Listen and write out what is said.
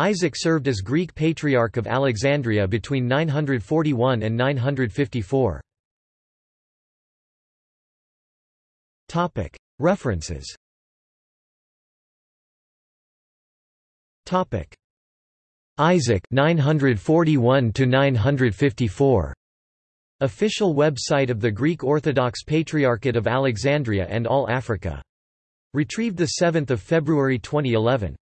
Isaac served as Greek Patriarch of Alexandria between 941 and 954. References Isaac 941 to 954 Official website of the Greek Orthodox Patriarchate of Alexandria and All Africa. Retrieved 7 February 2011.